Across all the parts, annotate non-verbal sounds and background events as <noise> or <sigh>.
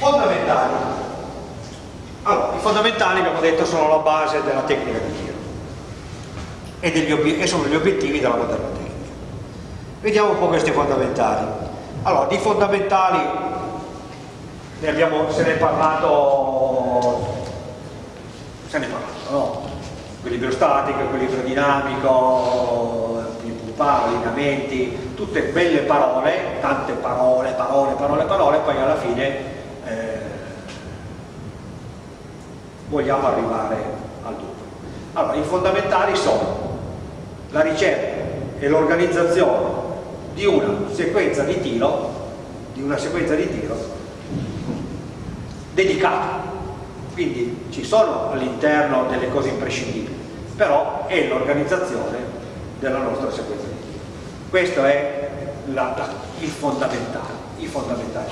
Fondamentali. Allora, i fondamentali abbiamo detto sono la base della tecnica di tiro e, e sono gli obiettivi della moderna tecnica. Vediamo un po' questi fondamentali. Allora, di fondamentali ne abbiamo, se ne è parlato, se ne è parlato, no? Equilibrio statico, equilibrio dinamico, pumpare, allineamenti, tutte belle parole, tante parole, parole, parole, parole, poi alla fine eh, vogliamo arrivare al dunque. Allora, i fondamentali sono la ricerca e l'organizzazione di una sequenza di tiro, di una sequenza di tiro dedicata. Quindi ci sono all'interno delle cose imprescindibili, però è l'organizzazione della nostra sequenza di tiro. Questo è la, la, il fondamentale, i fondamentali.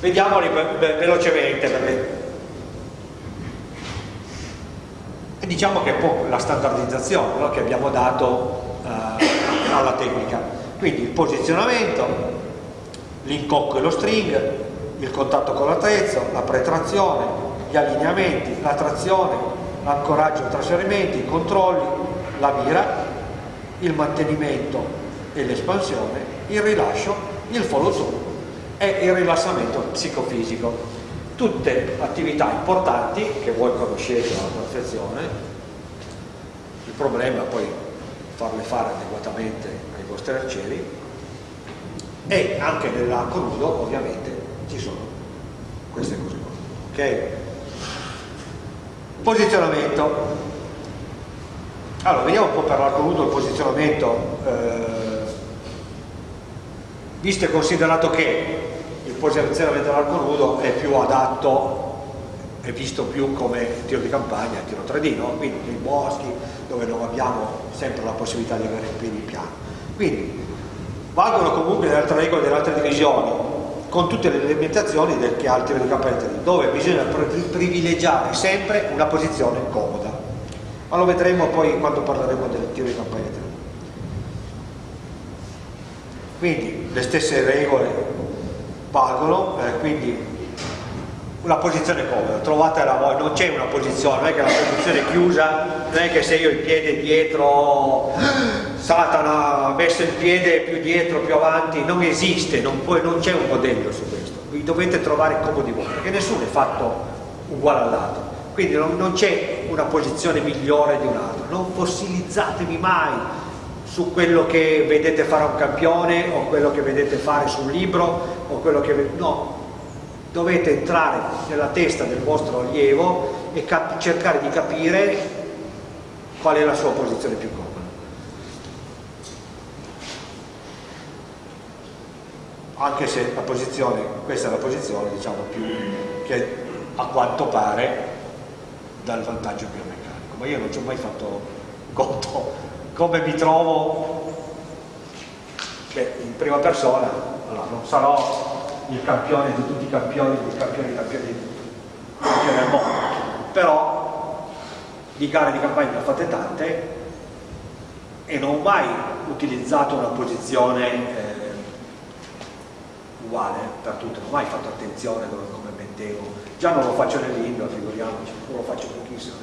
Vediamoli velocemente perché diciamo che è un po' la standardizzazione no? che abbiamo dato eh, alla tecnica quindi il posizionamento l'incocco e lo string il contatto con l'attrezzo la pretrazione gli allineamenti, la trazione l'ancoraggio e trasferimenti, i controlli la mira il mantenimento e l'espansione il rilascio, il follow through e il rilassamento psicofisico tutte attività importanti che voi conoscete alla perfezione. Il problema è poi farle fare adeguatamente ai vostri arcieri. E anche nell'arco nudo ovviamente ci sono queste cose qua ok? posizionamento. Allora vediamo un po' per l'arco nudo il posizionamento eh, visto e considerato che posizionamento dell'arco nudo è più adatto è visto più come tiro di campagna, tiro 3D, no? quindi nei boschi dove non abbiamo sempre la possibilità di avere il piede in piano. Quindi valgono comunque le altre regole delle altre divisioni, con tutte le limitazioni del che ha il tiro di campagna 3D, dove bisogna privilegiare sempre una posizione comoda. Ma lo vedremo poi quando parleremo del tiro di campagna 3D. Quindi le stesse regole valgono, eh, quindi una posizione comoda, trovatela voi, non c'è una posizione, non è che la posizione è chiusa, non è che se io il piede dietro, Satana ha messo il piede più dietro, più avanti, non esiste, non, non c'è un modello su questo, vi dovete trovare comodi voi, perché nessuno è fatto uguale all'altro, quindi non, non c'è una posizione migliore di un'altra, non fossilizzatevi mai su quello che vedete fare a un campione o quello che vedete fare su un libro o quello che no. Dovete entrare nella testa del vostro allievo e cercare di capire qual è la sua posizione più comoda. Anche se la posizione questa è la posizione diciamo più che a quanto pare dà il vantaggio biomeccanico ma io non ci ho mai fatto conto come mi trovo? Beh, in prima persona allora, non sarò il campione di tutti i campioni dei campioni dei campioni del mondo. Però di gare di campagna ne ho fatte tante e non ho mai utilizzato una posizione eh, uguale per tutte, non ho mai fatto attenzione come mettevo. Già non lo faccio nell'indoor, figuriamoci, non lo faccio pochissimo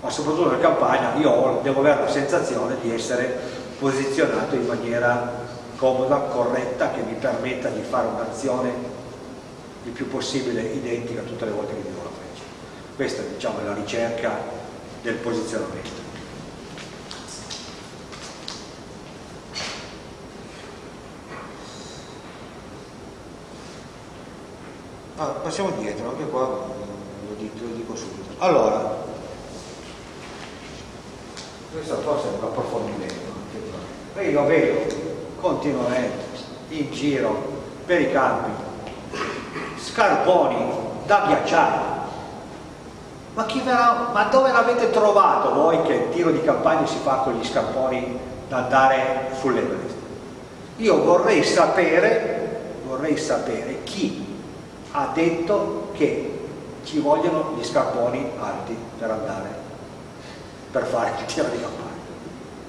ma soprattutto nella campagna io devo avere la sensazione di essere posizionato in maniera comoda, corretta, che mi permetta di fare un'azione il più possibile identica tutte le volte che tiro la freccia. Questa diciamo, è la ricerca del posizionamento. Ah, passiamo dietro, anche qua lo dico, lo dico subito. Allora, questo forse è un approfondimento ma io lo vedo continuamente in giro per i campi scarponi da ghiacciare. Ma, verrà, ma dove l'avete trovato voi che il tiro di campagna si fa con gli scarponi da andare sull'Everest? Io vorrei sapere vorrei sapere chi ha detto che ci vogliono gli scarponi alti per andare per fare il tiro di campagna.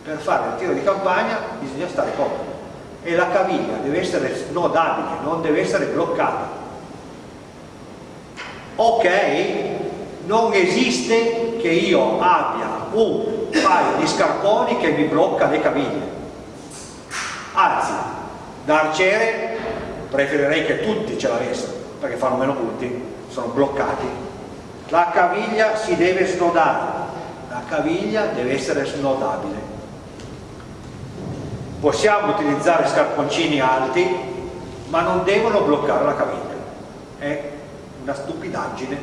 Per fare il tiro di campagna bisogna stare comodi. e la caviglia deve essere snodabile, non deve essere bloccata. Ok, non esiste che io abbia un paio di scarponi che mi blocca le caviglie. Anzi, da arciere preferirei che tutti ce l'avessero, perché fanno meno punti, sono bloccati. La caviglia si deve snodare, caviglia deve essere snodabile possiamo utilizzare scarponcini alti ma non devono bloccare la caviglia. È una stupidaggine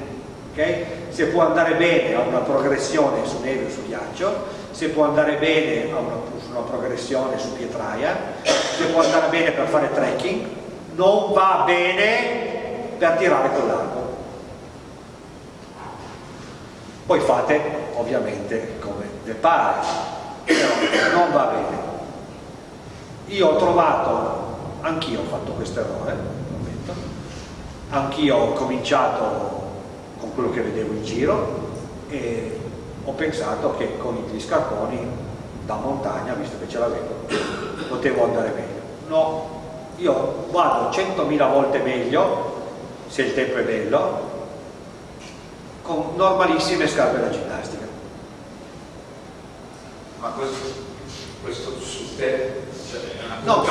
okay? se può andare bene a una progressione su neve o su ghiaccio se può andare bene a una, su una progressione su pietraia se può andare bene per fare trekking non va bene per tirare con l'arco poi fate ovviamente come vi pare però non va bene. Io ho trovato, anch'io ho fatto questo errore, anch'io ho cominciato con quello che vedevo in giro e ho pensato che con gli scarponi da montagna, visto che ce l'avevo, potevo andare meglio. No, io vado 100.000 volte meglio, se il tempo è bello, con normalissime scarpe da ginnastica. Ma questo, questo su te No,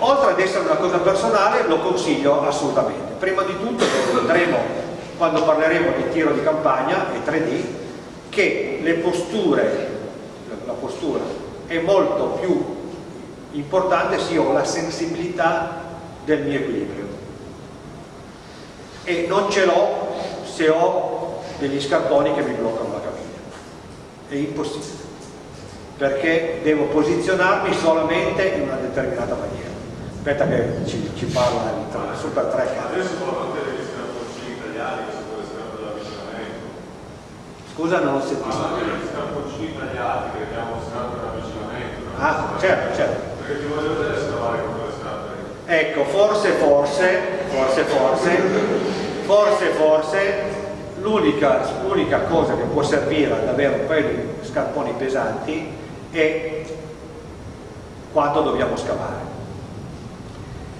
oltre ad essere una cosa personale lo consiglio assolutamente. Prima di tutto vedremo quando parleremo di tiro di campagna e 3D che le posture, la postura è molto più importante se io ho la sensibilità del mio equilibrio e non ce l'ho se ho degli scarponi che mi bloccano la caviglia è impossibile perché devo posizionarmi solamente in una determinata maniera. Aspetta che ci, ci parla il super track. Adesso parlate degli scarponcini italiani che può essere dell'avvicinamento. Scusa, non ho sentito. Parlate degli scarponcini italiani che abbiamo sempre l'avvicinamento. Ah, certo, certo. Perché ti voglio vedere scavare con quelle scarpe. Ecco, forse, forse, forse, forse, forse, forse, l'unica cosa che può servire ad avere un paio di scarponi pesanti e quando dobbiamo scavare.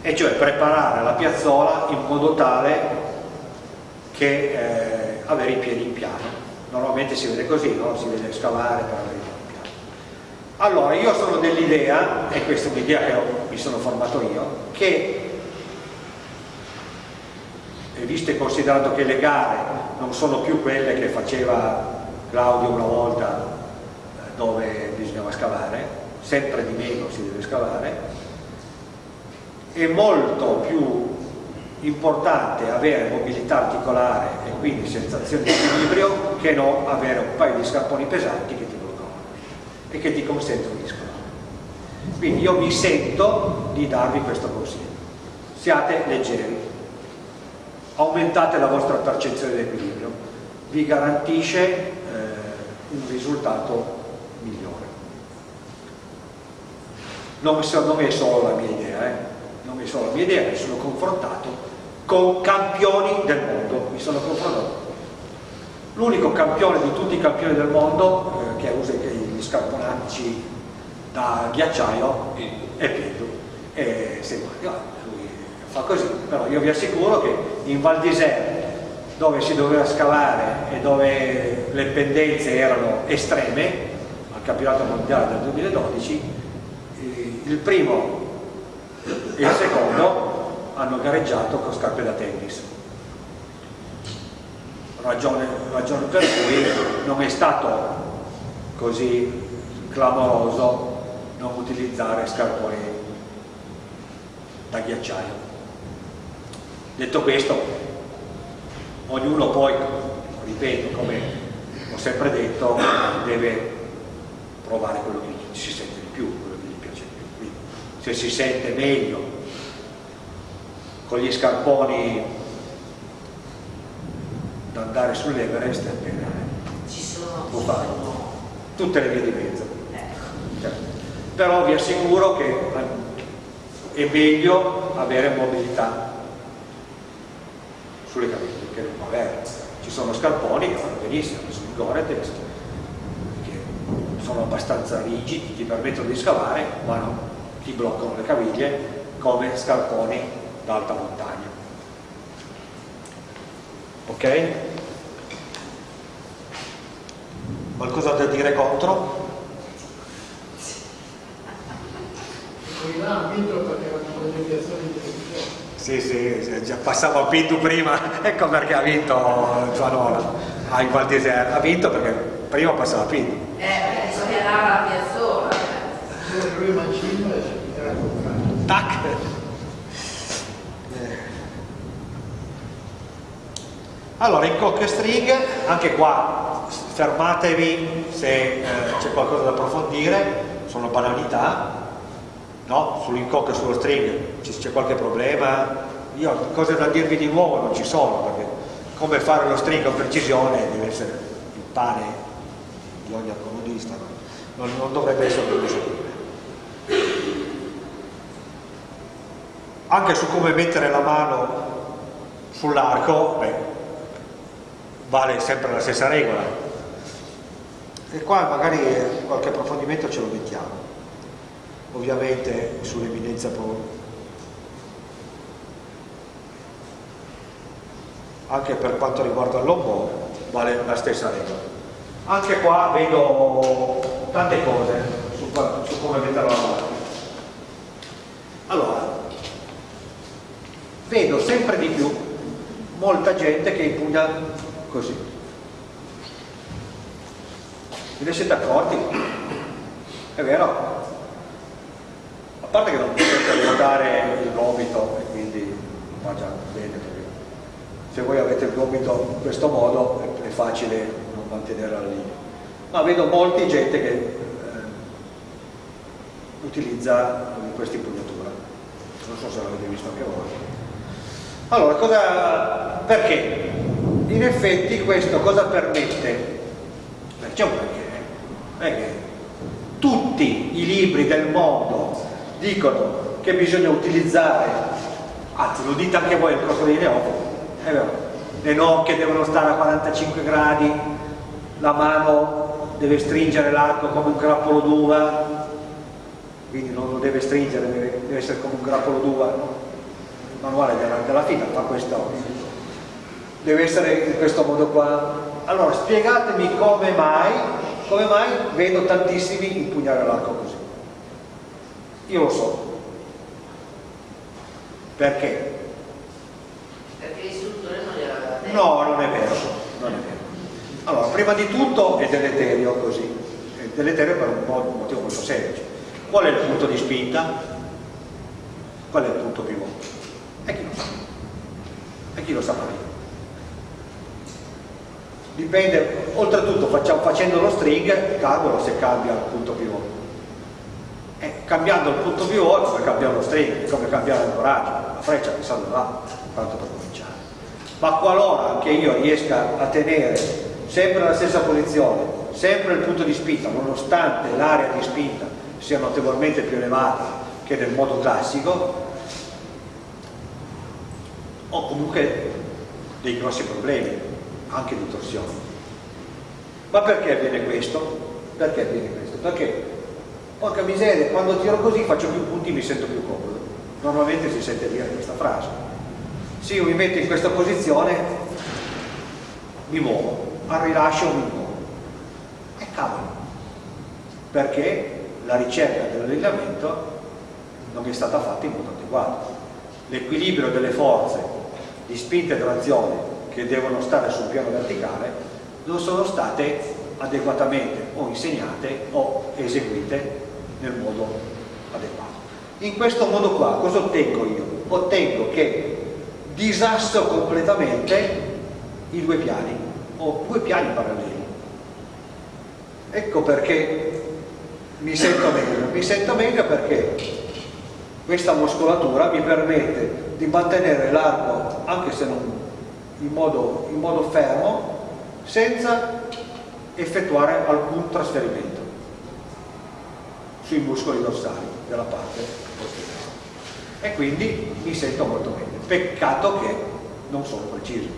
E cioè preparare la piazzola in modo tale che eh, avere i piedi in piano. Normalmente si vede così, no? si vede scavare per avere i piedi in piano. Allora io sono dell'idea e questa è un'idea che mi sono formato io che visto e considerato che le gare non sono più quelle che faceva Claudio una volta dove bisognava scavare, sempre di meno si deve scavare, è molto più importante avere mobilità articolare e quindi sensazione di equilibrio che non avere un paio di scarponi pesanti che ti bloccano e che ti consentono di scavare. Quindi io mi sento di darvi questo consiglio. Siate leggeri, aumentate la vostra percezione di equilibrio, vi garantisce eh, un risultato migliore. Non, non è solo la mia idea, eh? non è solo la mia idea, mi sono confrontato con campioni del mondo, mi sono confrontato. L'unico campione di tutti i campioni del mondo eh, che usa gli scarponacci da ghiacciaio è Pietro. E se, lui fa così, però io vi assicuro che in Val d'Isère dove si doveva scavare e dove le pendenze erano estreme campionato mondiale del 2012 il primo e il secondo hanno gareggiato con scarpe da tennis. Ragione, ragione per cui non è stato così clamoroso non utilizzare scarponi da ghiacciaio detto questo ognuno poi ripeto come ho sempre detto deve provare quello che si sente di più, quello che gli piace di più. Quindi, se si sente meglio con gli scarponi da andare sull'Everest, può farlo. Tutte le vie di mezzo. Certo. Però vi assicuro che è meglio avere mobilità sulle caviglie che non avere. Ci sono scarponi che fanno benissimo, sono i Gore-Tex, sono abbastanza rigidi, ti permettono di scavare, ma no, ti bloccano le caviglie come scarponi d'alta montagna. Ok? Qualcosa da dire contro? Hanno <laughs> vinto perché erano le deviazioni di. Sì, sì, già passavo a Pintu prima, <laughs> ecco perché ha vinto Gianola a in Val d'Isère. Ha vinto perché prima passava a Pintu. Eh, perché si chiamava la piazzola. Solo lui Mancino era. Tac! Allora, in cock e string, anche qua fermatevi se eh, c'è qualcosa da approfondire, sono banalità, no? Sull'incock e sullo string c'è qualche problema, io cose da dirvi di nuovo non ci sono, perché come fare lo string con precisione deve essere il pane di ogni accomodista, non, non dovrebbe essere un problema. Anche su come mettere la mano sull'arco, vale sempre la stessa regola. E qua magari qualche approfondimento ce lo mettiamo. Ovviamente sull'eminenza Anche per quanto riguarda il lombò vale la stessa regola. Anche qua vedo tante cose su, su come mettere la mano. Allora, vedo sempre di più molta gente che impugna così. Vi ne siete accorti? È vero? A parte che non potete ruotare il gomito e quindi va già bene se voi avete il gomito in questo modo è, facile non mantenere la linea. Ma vedo molti gente che eh, utilizza questa impugnatura. Non so se l'avete visto anche voi. Allora, cosa, perché? In effetti questo cosa permette? C'è un perché. Perché tutti i libri del mondo dicono che bisogna utilizzare, anzi lo dite anche voi nel corso dei neofiti, vero, le nocche devono stare a 45 gradi, la mano deve stringere l'arco come un grappolo d'uva, quindi non lo deve stringere, deve, essere come un grappolo d'uva. Il manuale della, della fila fa questo, deve essere in questo modo qua. Allora spiegatemi come mai, come mai vedo tantissimi impugnare l'arco così. Io lo so. Perché? L'istruttore non gliel'aveva. No, non è vero, non è vero. Allora, prima di tutto è deleterio così, è deleterio per un, motivo molto semplice. Qual è il punto di spinta? Qual è il punto pivot? E chi lo sa? E chi lo sa prima? Dipende, oltretutto facciamo- facendo lo string, cavolo se cambia il punto pivot. E cambiando il punto pivot è come cambiare lo string, è come cambiare l'ancoraggio, la freccia che salva là, tanto per cominciare. Ma qualora che io riesca a tenere sempre la stessa posizione, sempre il punto di spinta, nonostante l'area di spinta sia notevolmente più elevata che nel modo classico, ho comunque dei grossi problemi, anche di torsione. Ma perché avviene questo? Perché avviene questo? Perché, porca miseria, quando tiro così faccio più punti e mi sento più comodo. Normalmente si sente dire questa frase. Se io mi metto in questa posizione, mi muovo, al rilascio mi muovo. E cavolo, perché la ricerca dell'allineamento non è stata fatta in modo adeguato. L'equilibrio delle forze di spinta e trazione che devono stare sul piano verticale non sono state adeguatamente o insegnate o eseguite nel modo adeguato. In questo modo qua cosa ottengo io? Ottengo che disasso completamente i due piani o due piani paralleli. Ecco perché mi sento meglio. Mi sento meglio perché questa muscolatura mi permette di mantenere l'arco, anche se non in modo, in modo fermo, senza effettuare alcun trasferimento sui muscoli dorsali della parte posteriore. E quindi mi sento molto meglio. Peccato che non sono preciso,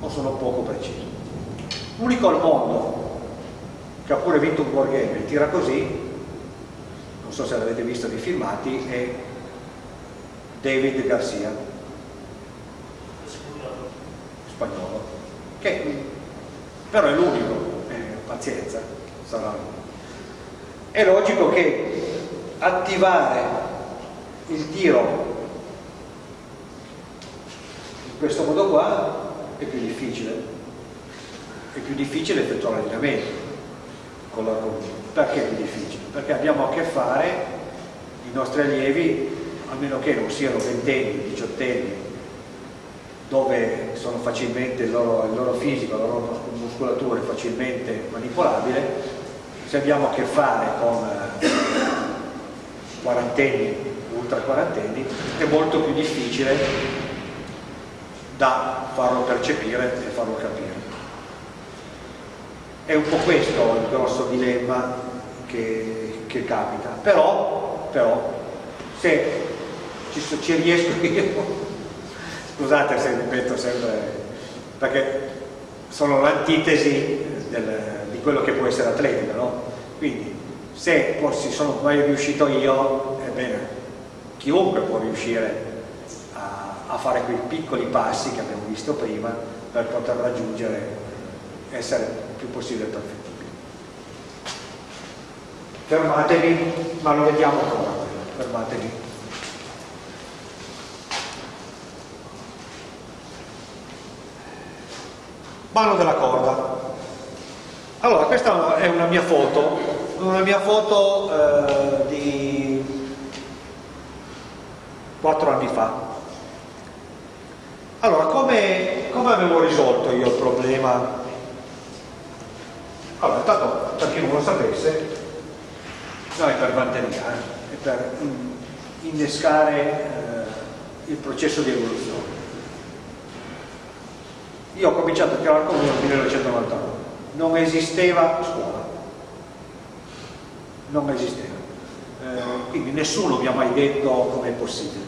o sono poco preciso. L'unico al mondo che ha pure vinto un wargame e tira così, non so se l'avete visto nei filmati, è David Garcia, spagnolo, che però è l'unico, eh, pazienza, sarà. È logico che attivare il tiro in questo modo qua è più difficile è più difficile effettuare l'allenamento con l'argomento perché è più difficile? perché abbiamo a che fare i nostri allievi a meno che non siano ventenni, diciottenni dove sono facilmente il loro, il loro fisico, la loro muscolatura è facilmente manipolabile se abbiamo a che fare con eh, quarantenni, ultra quarantenni è molto più difficile da farlo percepire e farlo capire è un po' questo il grosso dilemma che, che capita però, però se ci, ci riesco <laughs> io scusate se ripeto sempre perché sono l'antitesi di quello che può essere atletica no? quindi se poi sono mai riuscito io ebbene chiunque può riuscire a, fare quei piccoli passi che abbiamo visto prima per poter raggiungere essere più possibile perfettibile. Fermatevi, ma lo vediamo ancora, fermatevi. Mano della corda. Allora, questa è una mia foto, una mia foto eh, di quattro anni fa. Allora, come, come avevo risolto io il problema allora, intanto, per chi non lo sapesse, noi per batteria e per innescare eh, il processo di evoluzione. Io ho cominciato a tirare con uno nel 1999, non esisteva scuola, non esisteva. Eh, quindi nessuno mi ha mai detto come è possibile.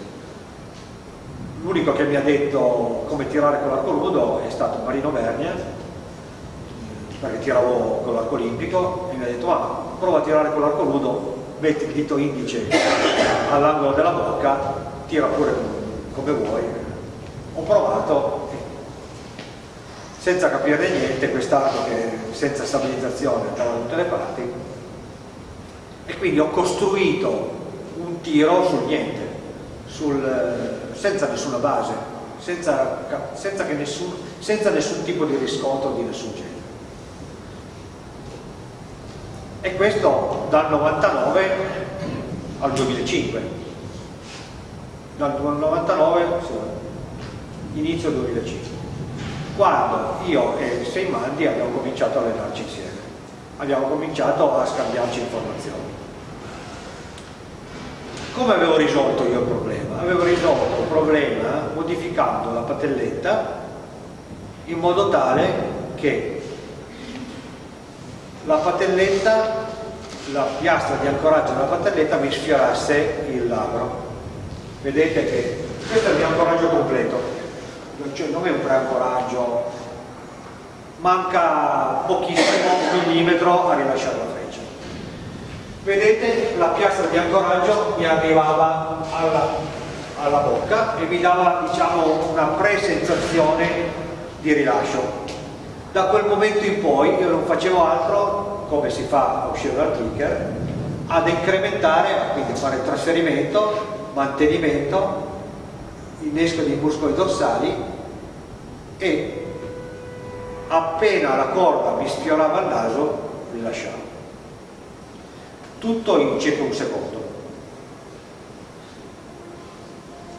L'unico che mi ha detto come tirare con l'arco nudo è stato Marino Vernia, perché tiravo con l'arco olimpico e mi ha detto ah, prova a tirare con l'arco nudo metti il dito indice all'angolo della bocca tira pure come vuoi. Ho provato senza capire niente quest'arco che senza stabilizzazione andava da tutte le parti e quindi ho costruito un tiro sul niente sul, senza nessuna base senza, senza, nessun, senza nessun tipo di riscontro di nessun genere. E questo dal 99 al 2005 dal 99 inizio 2005 quando io e Seimandi abbiamo cominciato a allenarci insieme. Abbiamo cominciato a scambiarci informazioni come avevo risolto io il problema? avevo risolto il problema modificando la patelletta in modo tale che la patelletta, la piastra di ancoraggio della patelletta mi sfiorasse il labbro. Vedete che questo è il mio ancoraggio completo, cioè non è un preancoraggio, manca pochissimo, un millimetro a rilasciare la freccia. Vedete la piastra di ancoraggio mi arrivava alla, alla bocca e mi dava diciamo, una presensazione di rilascio da quel momento in poi io non facevo altro, come si fa a uscire dal clicker, ad incrementare, quindi fare trasferimento, mantenimento, innesco dei muscoli dorsali e appena la corda mi sfiorava il naso rilasciavo. Tutto in circa un secondo.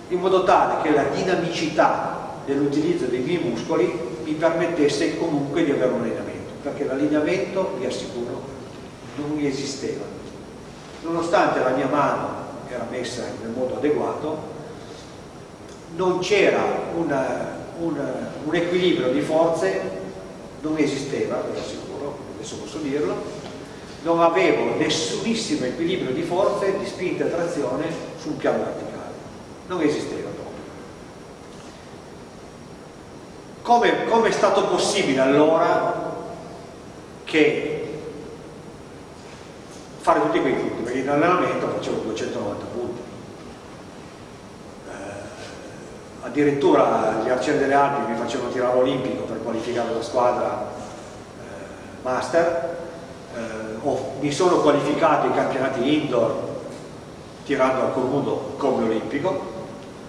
In modo tale che la dinamicità dell'utilizzo dei miei muscoli mi permettesse comunque di avere un allineamento, perché l'allineamento, vi assicuro, non esisteva. Nonostante la mia mano era messa nel modo adeguato, non c'era un equilibrio di forze, non esisteva, vi assicuro, adesso posso dirlo, non avevo nessunissimo equilibrio di forze, di spinta e trazione sul piano verticale, non esisteva. come, come è stato possibile allora che fare tutti quei punti? perché in allenamento facevo 290 punti. Eh, addirittura gli arcieri delle Alpi mi facevano tirare olimpico per qualificare la squadra eh, master, eh, ho, mi sono qualificato ai campionati indoor tirando al conudo come olimpico,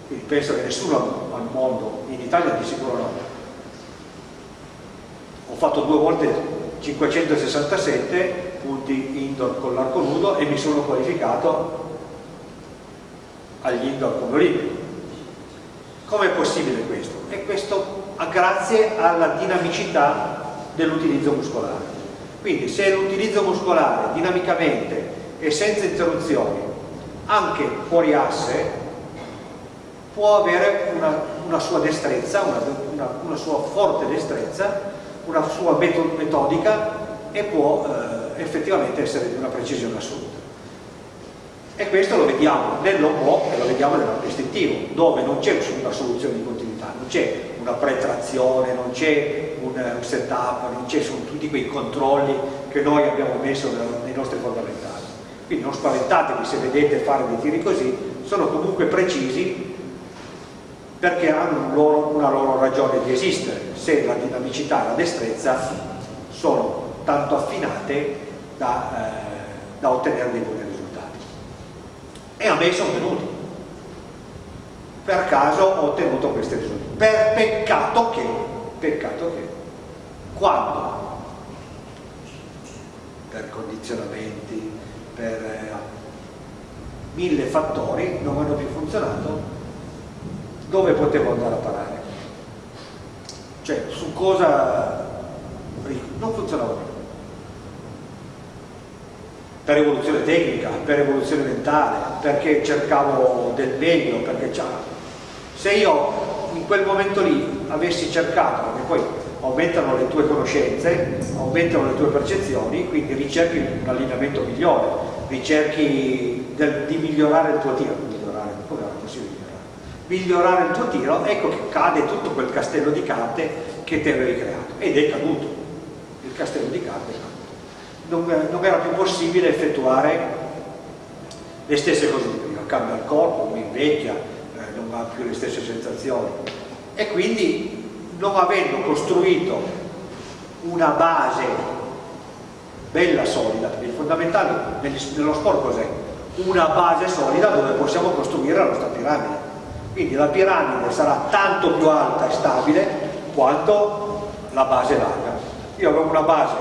quindi penso che nessuno al mondo, in Italia di sicuro no. Ho fatto due volte 567 punti indoor con l'arco nudo e mi sono qualificato agli indoor come olimpico. Com'è possibile questo? E questo grazie alla dinamicità dell'utilizzo muscolare. Quindi se l'utilizzo muscolare dinamicamente e senza interruzioni, anche fuori asse, può avere una, una sua destrezza, una, una, una sua forte destrezza una sua metodica e può eh, effettivamente essere di una precisione assoluta. E questo lo vediamo nell'OMO e lo vediamo nell'arco istintivo, dove non c'è una soluzione di continuità, non c'è una pretrazione, non c'è un, un setup, non ci sono tutti quei controlli che noi abbiamo messo nei nostri fondamentali. Quindi non spaventatevi se vedete fare dei tiri così, sono comunque precisi perché hanno loro, una loro ragione di esistere, se la dinamicità e la destrezza sono tanto affinate da, eh, da ottenere dei buoni risultati. E a me sono venuti. Per caso ho ottenuto questi risultati. Per peccato che, peccato che, quando per condizionamenti, per eh, mille fattori non hanno più funzionato dove potevo andare a parare? Cioè, su cosa non funzionava più. Per evoluzione tecnica, per evoluzione mentale, perché cercavo del meglio, perché se io in quel momento lì avessi cercato, perché poi aumentano le tue conoscenze, aumentano le tue percezioni, quindi ricerchi un allineamento migliore, ricerchi del, di migliorare il tuo tiro, migliorare, come era possibile? migliorare il tuo tiro, ecco che cade tutto quel castello di carte che te avevi creato ed è caduto, il castello di carte è caduto. Non, non era più possibile effettuare le stesse cose di prima, cambia il corpo, mi invecchia, non ha più le stesse sensazioni e quindi non avendo costruito una base bella, solida, perché il fondamentale nello sport cos'è? Una base solida dove possiamo costruire la nostra piramide quindi la piramide sarà tanto più alta e stabile quanto la base larga. Io avevo una base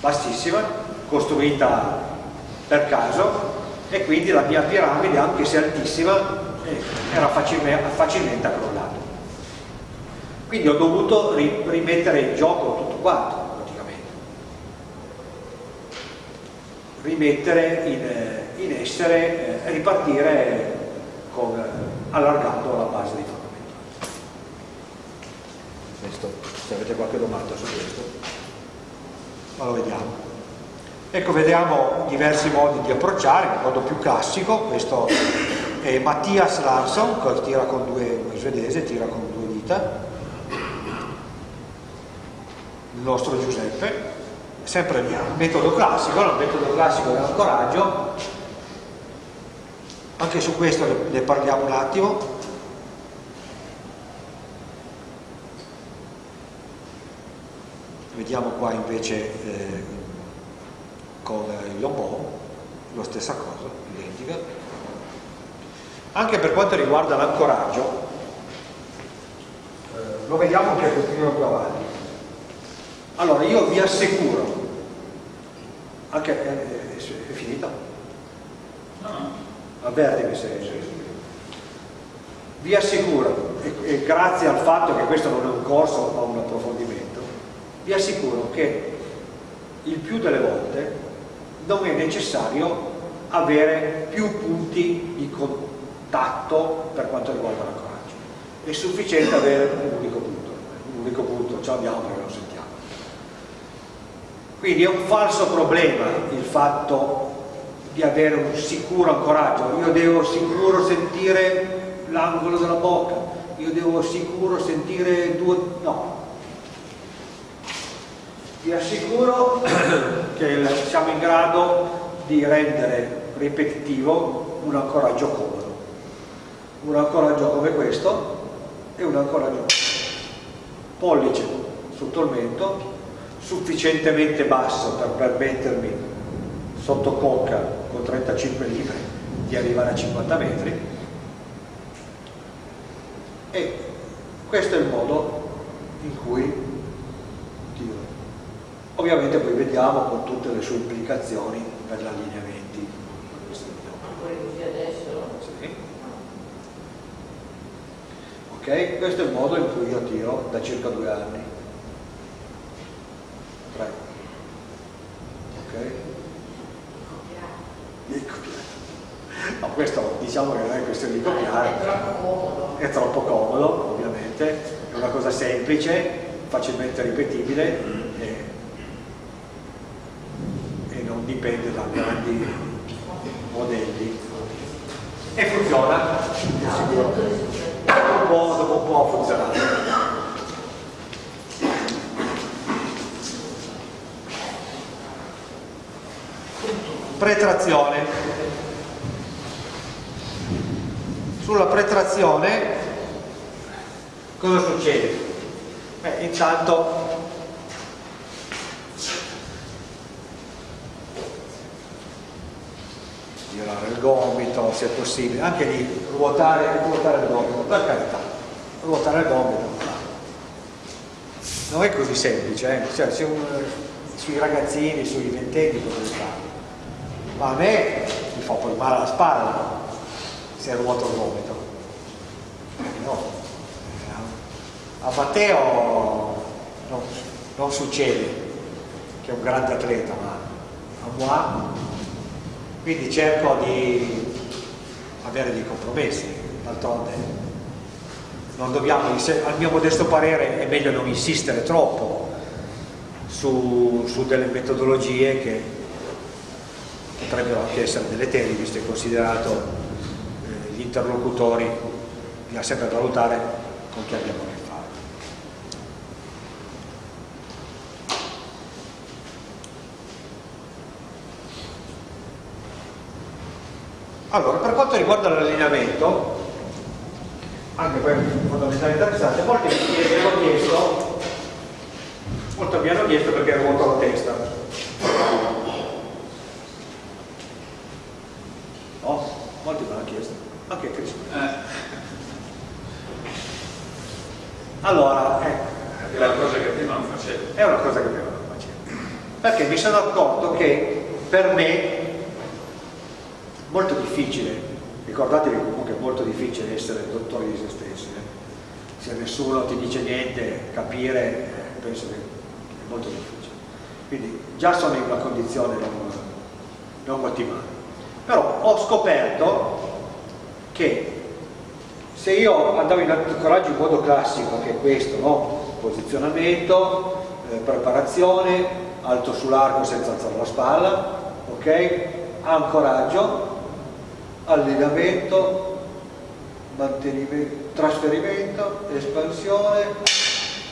bassissima, costruita per caso, e quindi la mia piramide, anche se altissima, eh, era facilmente, crollata. Quindi ho dovuto rimettere in gioco tutto quanto, praticamente. Rimettere in, eh, in essere, eh, ripartire con, allargando la base di fondamentali. Questo, se avete qualche domanda su questo, ma lo vediamo. Ecco, vediamo diversi modi di approcciare, il modo più classico, questo è Mattias Larsson, che tira con due, un svedese, tira con due dita, il nostro Giuseppe, sempre il metodo classico, il metodo classico dell'ancoraggio, anche su questo ne parliamo un attimo. Vediamo qua invece eh, con il lobo la stessa cosa, identica. Anche per quanto riguarda l'ancoraggio eh, lo vediamo anche pochino più avanti. Allora io vi assicuro anche eh, è finita? no avvertimi se vi assicuro e, e, grazie al fatto che questo non è un corso ma un approfondimento vi assicuro che il più delle volte non è necessario avere più punti di contatto per quanto riguarda l'ancoraggio è sufficiente avere un unico punto un unico punto ce l'abbiamo perché lo sentiamo quindi è un falso problema il fatto di avere un sicuro ancoraggio, io devo sicuro sentire l'angolo della bocca, io devo sicuro sentire due... no. Vi assicuro che siamo in grado di rendere ripetitivo un ancoraggio comodo. Un ancoraggio come questo e un ancoraggio pollice sotto il mento, sufficientemente basso per permettermi sotto conca con 35 libri di arrivare a 50 metri. E questo è il modo in cui Ovviamente poi vediamo con tutte le sue implicazioni per gli allineamenti. Sì. Ok, questo è il modo in cui io tiro da circa due anni. Tre. Ok? No, questo diciamo che non è questione di copiare. È troppo comodo. È troppo comodo, ovviamente, è una cosa semplice, facilmente ripetibile dipende da grandi modelli. E funziona. Dopo un po', dopo un po' funzionato pretrazione. Sulla pretrazione cosa succede? Beh, intanto girare il gomito se possibile, anche lì ruotare, ruotare il gomito, per carità, ruotare il gomito. Non è così semplice, eh? cioè, un, sui ragazzini, sui ventenni potete farlo, ma a me mi fa poi male alla spalla se ruoto il gomito. No. A Matteo non, non succede, che è un grande atleta, ma a moi quindi cerco di avere dei compromessi d'altronde. Non dobbiamo al mio modesto parere è meglio non insistere troppo su, su delle metodologie che potrebbero anche essere delle tele visto e considerato eh, gli interlocutori bisogna sempre valutare con chi abbiamo a che Allora, per quanto riguarda l'allineamento, anche è fondamentale interessante, molti mi hanno chiesto, molti mi hanno chiesto perché ruoto la testa. No? Molti mi hanno chiesto, anche Cristo. Eh. Allora, eh, è una cosa che prima non facevo. È una cosa che prima non facevo. Perché mi sono accorto che per me molto difficile, ricordatevi comunque è molto difficile essere dottori di se stessi, eh? se nessuno ti dice niente, capire, eh, penso che è molto difficile. Quindi già sono in una condizione non, non ottimale. Però ho scoperto che se io andavo in ancoraggio in modo classico, che è questo, no? posizionamento, eh, preparazione, alto sull'arco senza alzare la spalla, ok? Ancoraggio, allenamento, trasferimento, espansione,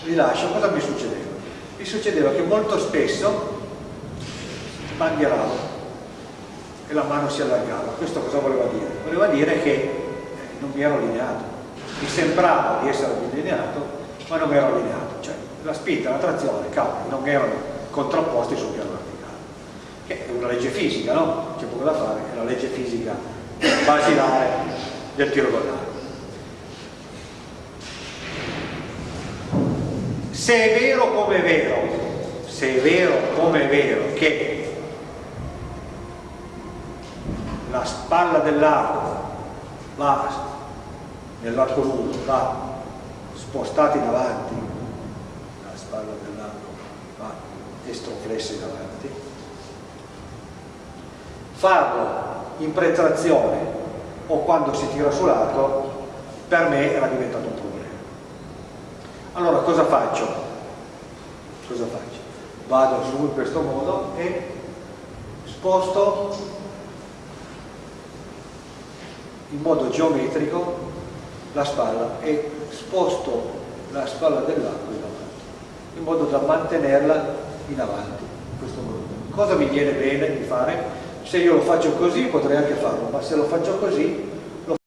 rilascio. Cosa mi succedeva? Mi succedeva che molto spesso banghieravo e la mano si allargava. Questo cosa voleva dire? Voleva dire che non mi ero allineato. Mi sembrava di essere allineato, ma non ero allineato. Cioè la spinta, la trazione, cavoli, non erano contrapposti sul piano verticale. Che è una legge fisica, no? C'è poco da fare, è la legge fisica basilare del tiro con Se è vero come è vero, se è vero come è vero che la spalla dell'arco va nell'arco lungo, va spostata in avanti, la spalla dell'arco va estroflessa in avanti, farlo in pretrazione o quando si tira sull'altro per me era diventato un problema allora cosa faccio? cosa faccio? vado su in questo modo e sposto in modo geometrico la spalla e sposto la spalla dell'arco in avanti in modo da mantenerla in avanti, in questo volume. Cosa mi viene bene di fare? Se io lo faccio così potrei anche farlo, ma se lo faccio così